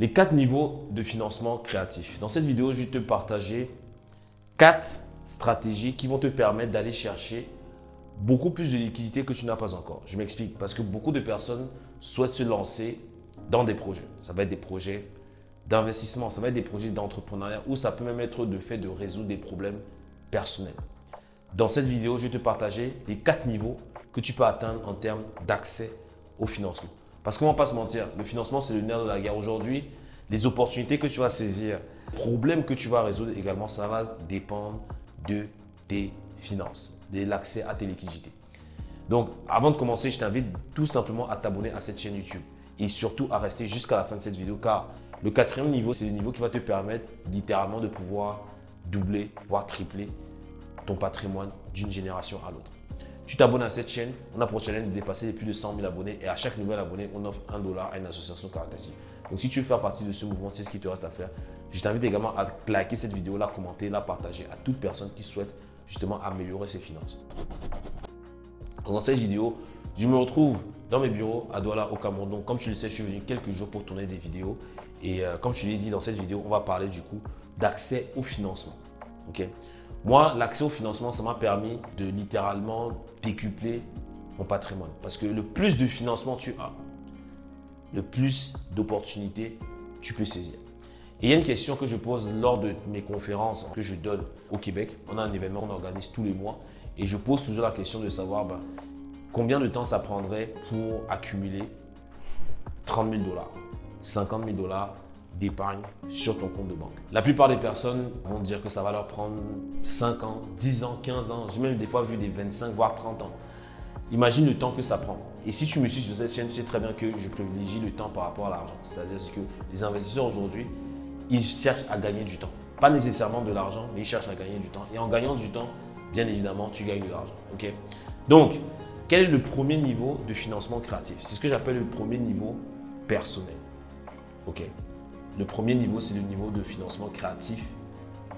les quatre niveaux de financement créatif. Dans cette vidéo, je vais te partager quatre stratégies qui vont te permettre d'aller chercher beaucoup plus de liquidités que tu n'as pas encore. Je m'explique, parce que beaucoup de personnes souhaitent se lancer dans des projets. Ça va être des projets d'investissement, ça va être des projets d'entrepreneuriat ou ça peut même être de fait de résoudre des problèmes personnels. Dans cette vidéo, je vais te partager les quatre niveaux que tu peux atteindre en termes d'accès au financement. Parce qu'on ne va pas se mentir, le financement, c'est le nerf de la guerre. Aujourd'hui, les opportunités que tu vas saisir, les problèmes que tu vas résoudre également, ça va dépendre de tes finances, de l'accès à tes liquidités. Donc, avant de commencer, je t'invite tout simplement à t'abonner à cette chaîne YouTube et surtout à rester jusqu'à la fin de cette vidéo car le quatrième niveau, c'est le niveau qui va te permettre littéralement de pouvoir doubler, voire tripler ton patrimoine d'une génération à l'autre. Tu t'abonnes à cette chaîne, on a pour challenge de dépasser les plus de 100 000 abonnés et à chaque nouvel abonné, on offre un dollar à une association caritative. Donc si tu veux faire partie de ce mouvement, c'est ce qui te reste à faire. Je t'invite également à liker cette vidéo, la commenter, la partager à toute personne qui souhaite justement améliorer ses finances. Dans cette vidéo, je me retrouve dans mes bureaux à Douala au Cameroun. Donc comme tu le sais, je suis venu quelques jours pour tourner des vidéos. Et euh, comme je l'ai dit dans cette vidéo, on va parler du coup d'accès au financement. Ok? Moi, l'accès au financement, ça m'a permis de littéralement décupler mon patrimoine. Parce que le plus de financement tu as, le plus d'opportunités tu peux saisir. Et il y a une question que je pose lors de mes conférences que je donne au Québec. On a un événement qu'on organise tous les mois. Et je pose toujours la question de savoir ben, combien de temps ça prendrait pour accumuler 30 000 dollars, 50 000 dollars d'épargne sur ton compte de banque. La plupart des personnes vont dire que ça va leur prendre 5 ans, 10 ans, 15 ans. J'ai même des fois vu des 25 voire 30 ans. Imagine le temps que ça prend. Et si tu me suis sur cette chaîne, tu sais très bien que je privilégie le temps par rapport à l'argent. C'est-à-dire que les investisseurs aujourd'hui, ils cherchent à gagner du temps. Pas nécessairement de l'argent, mais ils cherchent à gagner du temps. Et en gagnant du temps, bien évidemment, tu gagnes de l'argent. Ok? Donc, quel est le premier niveau de financement créatif? C'est ce que j'appelle le premier niveau personnel. Ok? Le premier niveau, c'est le niveau de financement créatif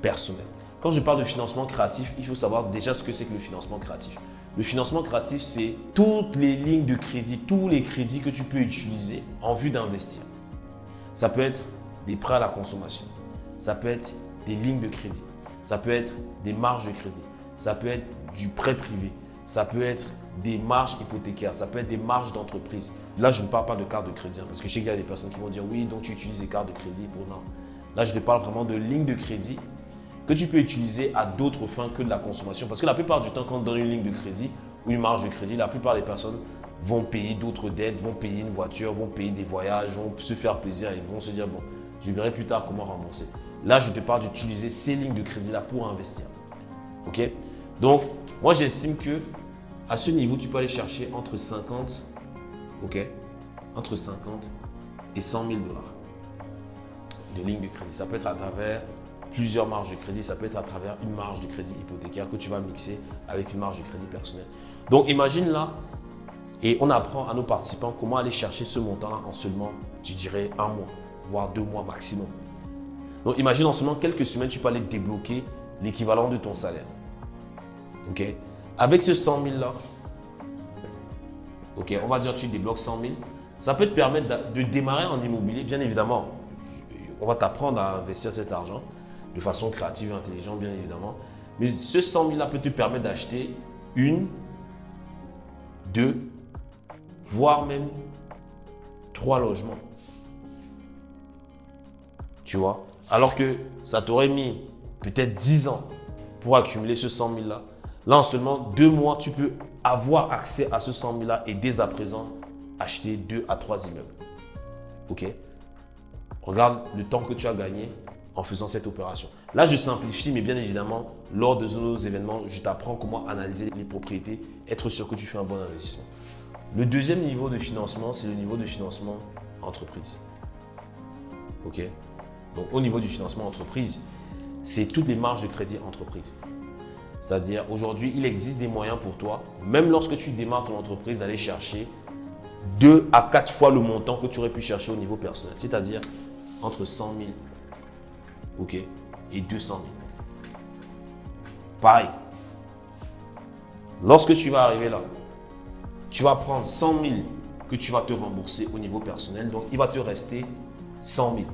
personnel. Quand je parle de financement créatif, il faut savoir déjà ce que c'est que le financement créatif. Le financement créatif, c'est toutes les lignes de crédit, tous les crédits que tu peux utiliser en vue d'investir. Ça peut être des prêts à la consommation. Ça peut être des lignes de crédit. Ça peut être des marges de crédit. Ça peut être du prêt privé. Ça peut être des marges hypothécaires. Ça peut être des marges d'entreprise. Là, je ne parle pas de carte de crédit hein, parce que je sais qu'il y a des personnes qui vont dire oui, donc tu utilises des cartes de crédit pour non. Là, je te parle vraiment de lignes de crédit que tu peux utiliser à d'autres fins que de la consommation. Parce que la plupart du temps, quand on donne une ligne de crédit ou une marge de crédit, la plupart des personnes vont payer d'autres dettes, vont payer une voiture, vont payer des voyages, vont se faire plaisir et vont se dire bon, je verrai plus tard comment rembourser. Là, je te parle d'utiliser ces lignes de crédit-là pour investir. OK? Donc, moi, j'estime que à ce niveau, tu peux aller chercher entre 50, OK Entre 50 et 100 000 dollars de lignes de crédit. Ça peut être à travers plusieurs marges de crédit. Ça peut être à travers une marge de crédit hypothécaire que tu vas mixer avec une marge de crédit personnelle. Donc, imagine là, et on apprend à nos participants comment aller chercher ce montant-là en seulement, je dirais, un mois voire deux mois maximum. Donc imagine en seulement quelques semaines, tu peux aller débloquer l'équivalent de ton salaire. Ok? Avec ce 100 000 là, ok, on va dire que tu débloques 100 000, ça peut te permettre de démarrer en immobilier, bien évidemment. On va t'apprendre à investir cet argent de façon créative et intelligente, bien évidemment. Mais ce 100 000 là peut te permettre d'acheter une, deux, voire même trois logements. Tu vois? Alors que ça t'aurait mis peut-être 10 ans pour accumuler ce 100 000 là. Là, en seulement deux mois, tu peux avoir accès à ce 100 000 là et dès à présent, acheter deux à trois immeubles. Ok? Regarde le temps que tu as gagné en faisant cette opération. Là, je simplifie, mais bien évidemment, lors de nos événements, je t'apprends comment analyser les propriétés, être sûr que tu fais un bon investissement. Le deuxième niveau de financement, c'est le niveau de financement entreprise. OK? Donc au niveau du financement entreprise, c'est toutes les marges de crédit entreprise. C'est-à-dire aujourd'hui, il existe des moyens pour toi, même lorsque tu démarres ton entreprise, d'aller chercher deux à quatre fois le montant que tu aurais pu chercher au niveau personnel. C'est-à-dire entre 100 000 ok, et 200 000. Pareil. Lorsque tu vas arriver là, tu vas prendre 100 000 que tu vas te rembourser au niveau personnel. Donc, il va te rester 100 000.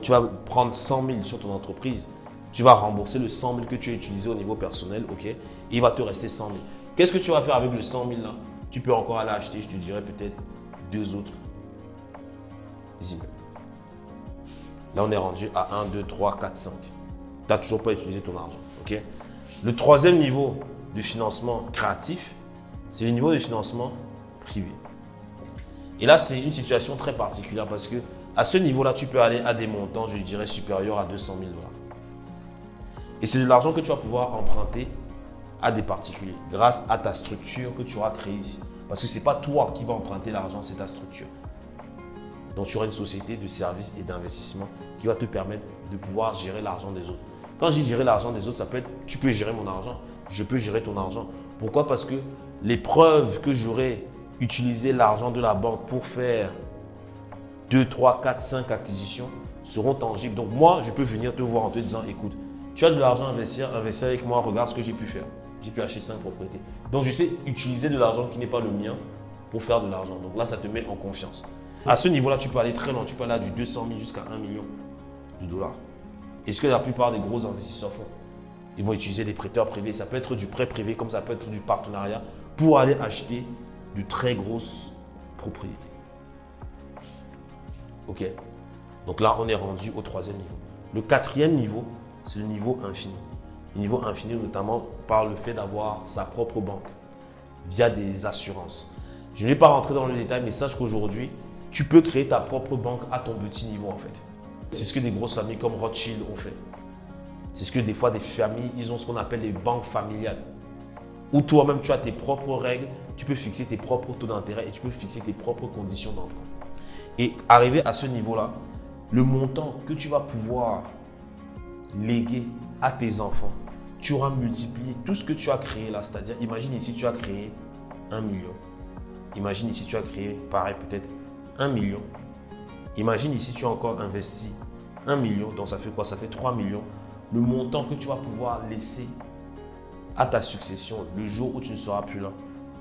Tu vas prendre 100 000 sur ton entreprise. Tu vas rembourser le 100 000 que tu as utilisé au niveau personnel, ok? Et il va te rester 100 000. Qu'est-ce que tu vas faire avec le 100 000 là? Tu peux encore aller acheter, je te dirais peut-être deux autres immeubles. Là, on est rendu à 1, 2, 3, 4, 5. Tu n'as toujours pas utilisé ton argent. ok? Le troisième niveau de financement créatif, c'est le niveau de financement privé. Et là, c'est une situation très particulière parce que à ce niveau-là, tu peux aller à des montants, je dirais, supérieurs à 200 000 dollars. Et c'est de l'argent que tu vas pouvoir emprunter à des particuliers grâce à ta structure que tu auras créée ici. Parce que ce n'est pas toi qui vas emprunter l'argent, c'est ta structure. Donc, tu auras une société de services et d'investissement qui va te permettre de pouvoir gérer l'argent des autres. Quand je dis gérer l'argent des autres, ça peut être tu peux gérer mon argent, je peux gérer ton argent. Pourquoi? Parce que les preuves que j'aurai utilisé l'argent de la banque pour faire 2, 3, 4, 5 acquisitions seront tangibles. Donc moi, je peux venir te voir en te disant, écoute, tu as de l'argent à investir, investir avec moi, regarde ce que j'ai pu faire. J'ai pu acheter 5 propriétés. Donc je sais utiliser de l'argent qui n'est pas le mien pour faire de l'argent. Donc là, ça te met en confiance. À ce niveau-là, tu peux aller très loin. Tu peux aller du 200 000 jusqu'à 1 million de dollars. Et ce que la plupart des gros investisseurs font Ils vont utiliser des prêteurs privés. Ça peut être du prêt privé comme ça peut être du partenariat pour aller acheter de très grosses propriétés. Ok Donc là, on est rendu au troisième niveau. Le quatrième niveau, c'est le niveau infini. Le niveau infini, notamment par le fait d'avoir sa propre banque via des assurances. Je ne vais pas rentrer dans le détail, mais sache qu'aujourd'hui, tu peux créer ta propre banque à ton petit niveau en fait. C'est ce que des grosses familles comme Rothschild ont fait. C'est ce que des fois des familles, ils ont ce qu'on appelle des banques familiales. Où toi-même, tu as tes propres règles, tu peux fixer tes propres taux d'intérêt et tu peux fixer tes propres conditions d'emprunt. Et arriver à ce niveau-là, le montant que tu vas pouvoir léguer à tes enfants, tu auras multiplié tout ce que tu as créé là. C'est-à-dire, imagine ici, tu as créé un million. Imagine ici, tu as créé, pareil, peut-être un million. Imagine ici, tu as encore investi un million. Donc, ça fait quoi? Ça fait 3 millions. Le montant que tu vas pouvoir laisser à ta succession le jour où tu ne seras plus là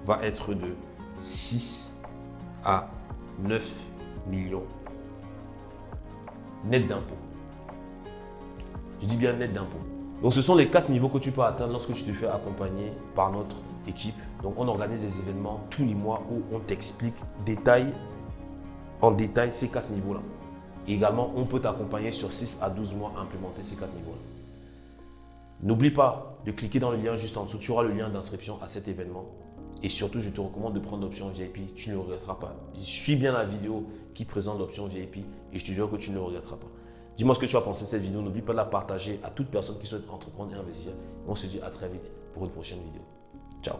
va être de 6 à 9 millions net d'impôts. Je dis bien net d'impôts. Donc, ce sont les quatre niveaux que tu peux atteindre lorsque tu te fais accompagner par notre équipe. Donc, on organise des événements tous les mois où on t'explique détail, en détail ces quatre niveaux-là. également, on peut t'accompagner sur 6 à 12 mois à implémenter ces quatre niveaux-là. N'oublie pas de cliquer dans le lien juste en dessous. Tu auras le lien d'inscription à cet événement. Et surtout, je te recommande de prendre l'option VIP. Tu ne le regretteras pas. Suis bien la vidéo qui présente l'option VIP et je te jure que tu ne le regretteras pas. Dis-moi ce que tu as pensé de cette vidéo. N'oublie pas de la partager à toute personne qui souhaite entreprendre et investir. On se dit à très vite pour une prochaine vidéo. Ciao